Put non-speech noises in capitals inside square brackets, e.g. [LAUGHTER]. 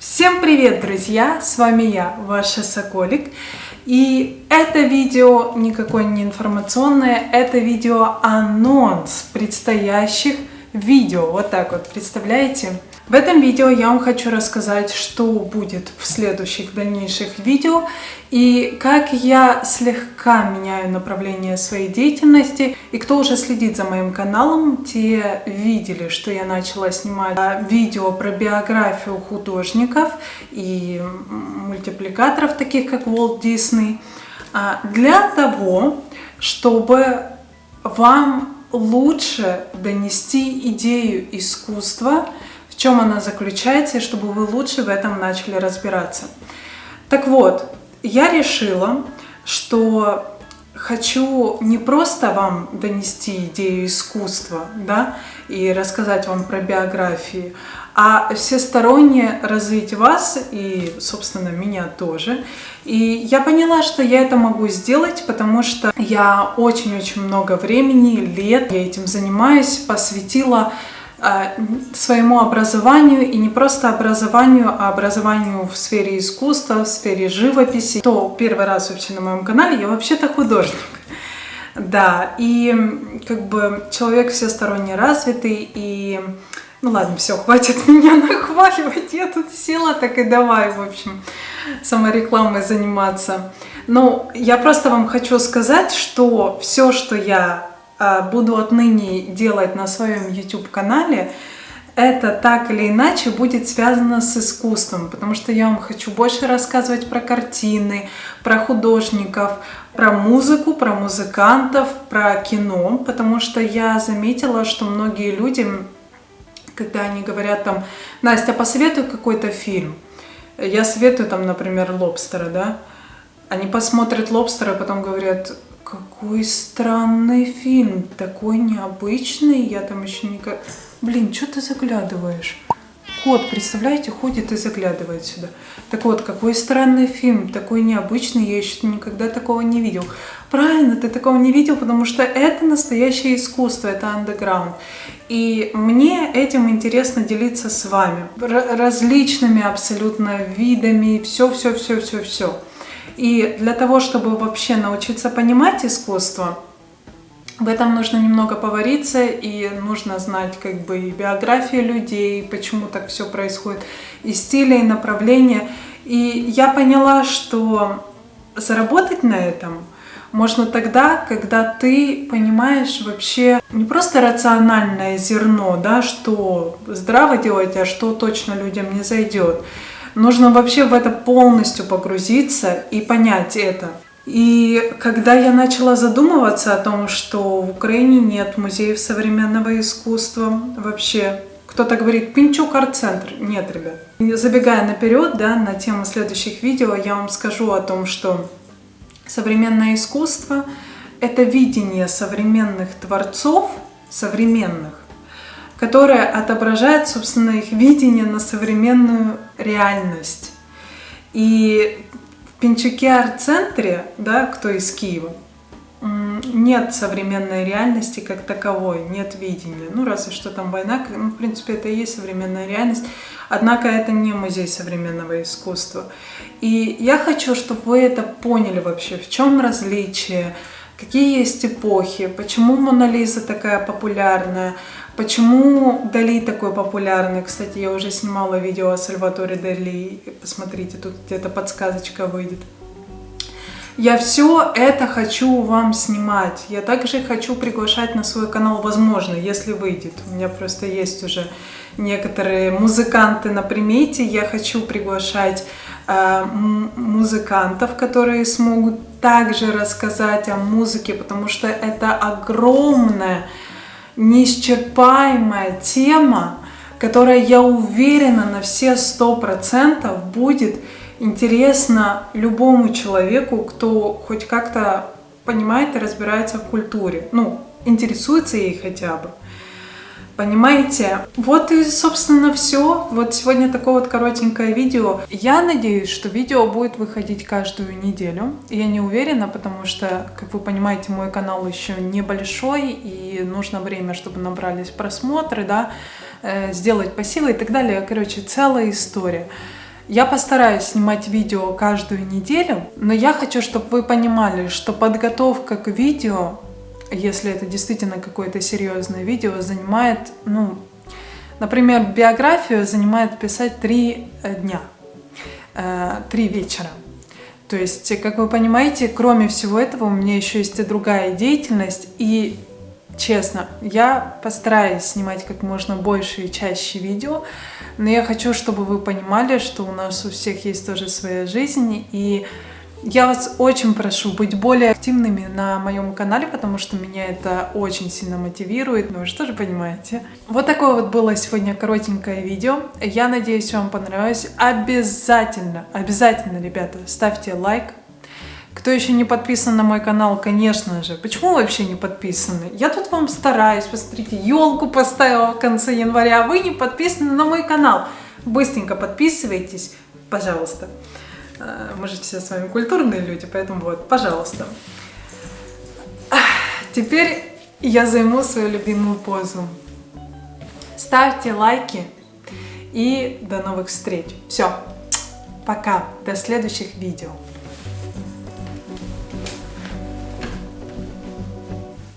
Всем привет, друзья! С вами я, ваша Соколик. И это видео никакое не информационное, это видео анонс предстоящих видео. Вот так вот, представляете? В этом видео я вам хочу рассказать, что будет в следующих дальнейших видео и как я слегка меняю направление своей деятельности. И кто уже следит за моим каналом, те видели, что я начала снимать видео про биографию художников и мультипликаторов, таких как Walt Disney, а, для того, чтобы вам лучше донести идею искусства, в чем она заключается, и чтобы вы лучше в этом начали разбираться. Так вот, я решила, что хочу не просто вам донести идею искусства, да, и рассказать вам про биографии, а всесторонне развить вас и, собственно, меня тоже. И я поняла, что я это могу сделать, потому что я очень-очень много времени, лет я этим занимаюсь, посвятила а, своему образованию, и не просто образованию, а образованию в сфере искусства, в сфере живописи. То первый раз вообще на моем канале, я вообще-то художник. Да, и как бы человек всесторонне развитый, и ну ладно, все, хватит [LAUGHS] меня нахваливать, я тут села, так и давай, в общем, саморекламой заниматься. Ну, я просто вам хочу сказать, что все, что я а, буду отныне делать на своем YouTube-канале, это так или иначе будет связано с искусством, потому что я вам хочу больше рассказывать про картины, про художников, про музыку, про музыкантов, про кино, потому что я заметила, что многие люди, когда они говорят там, Настя, посоветуй какой-то фильм, я советую там, например, «Лобстера», да, они посмотрят «Лобстера», потом говорят, какой странный фильм, такой необычный, я там еще никак... Блин, что ты заглядываешь? Кот, представляете, ходит и заглядывает сюда. Так вот, какой странный фильм, такой необычный, я еще никогда такого не видел. Правильно, ты такого не видел, потому что это настоящее искусство, это андеграунд. И мне этим интересно делиться с вами. Различными абсолютно видами, все-все-все-все-все. И для того, чтобы вообще научиться понимать искусство, в этом нужно немного повариться, и нужно знать как бы и биографию людей, почему так все происходит, и стили, и направления. И я поняла, что заработать на этом можно тогда, когда ты понимаешь вообще не просто рациональное зерно, да, что здраво делать, а что точно людям не зайдет, Нужно вообще в это полностью погрузиться и понять это. И когда я начала задумываться о том, что в Украине нет музеев современного искусства вообще, кто-то говорит Пинчук арт-центр. Нет, ребят. Забегая наперед, да, на тему следующих видео, я вам скажу о том, что современное искусство — это видение современных творцов, современных, которая отображает, собственно, их видение на современную реальность. И арт-центре, да, кто из Киева, нет современной реальности как таковой, нет видения. Ну, разве что там война, ну, в принципе, это и есть современная реальность. Однако это не музей современного искусства. И я хочу, чтобы вы это поняли вообще, в чем различие, какие есть эпохи, почему Мона Лиза такая популярная, Почему Дали такой популярный? Кстати, я уже снимала видео о Сальваторе Дали. Посмотрите, тут где-то подсказочка выйдет. Я все это хочу вам снимать. Я также хочу приглашать на свой канал, возможно, если выйдет. У меня просто есть уже некоторые музыканты на примете. Я хочу приглашать э, музыкантов, которые смогут также рассказать о музыке, потому что это огромная неисчерпаемая тема, которая, я уверена, на все сто процентов будет интересна любому человеку, кто хоть как-то понимает и разбирается в культуре, ну, интересуется ей хотя бы. Понимаете? Вот и, собственно, все. Вот сегодня такое вот коротенькое видео. Я надеюсь, что видео будет выходить каждую неделю. Я не уверена, потому что, как вы понимаете, мой канал еще небольшой, и нужно время, чтобы набрались просмотры, да, э, сделать пассивы и так далее. Короче, целая история. Я постараюсь снимать видео каждую неделю, но я хочу, чтобы вы понимали, что подготовка к видео, если это действительно какое-то серьезное видео, занимает, ну, например, биографию занимает писать три дня, э, три вечера. То есть, как вы понимаете, кроме всего этого, у меня еще есть и другая деятельность, и честно, я постараюсь снимать как можно больше и чаще видео, но я хочу, чтобы вы понимали, что у нас у всех есть тоже своя жизнь, и я вас очень прошу быть более активными на моем канале, потому что меня это очень сильно мотивирует, ну вы же понимаете. Вот такое вот было сегодня коротенькое видео. Я надеюсь, вам понравилось. Обязательно, обязательно, ребята, ставьте лайк. Кто еще не подписан на мой канал, конечно же. Почему вообще не подписаны? Я тут вам стараюсь. Посмотрите, елку поставила в конце января. А вы не подписаны на мой канал. Быстренько подписывайтесь, пожалуйста. Э, мы же все с вами культурные люди, поэтому вот, пожалуйста. Теперь я займу свою любимую позу. Ставьте лайки и до новых встреч. Все, пока, до следующих видео.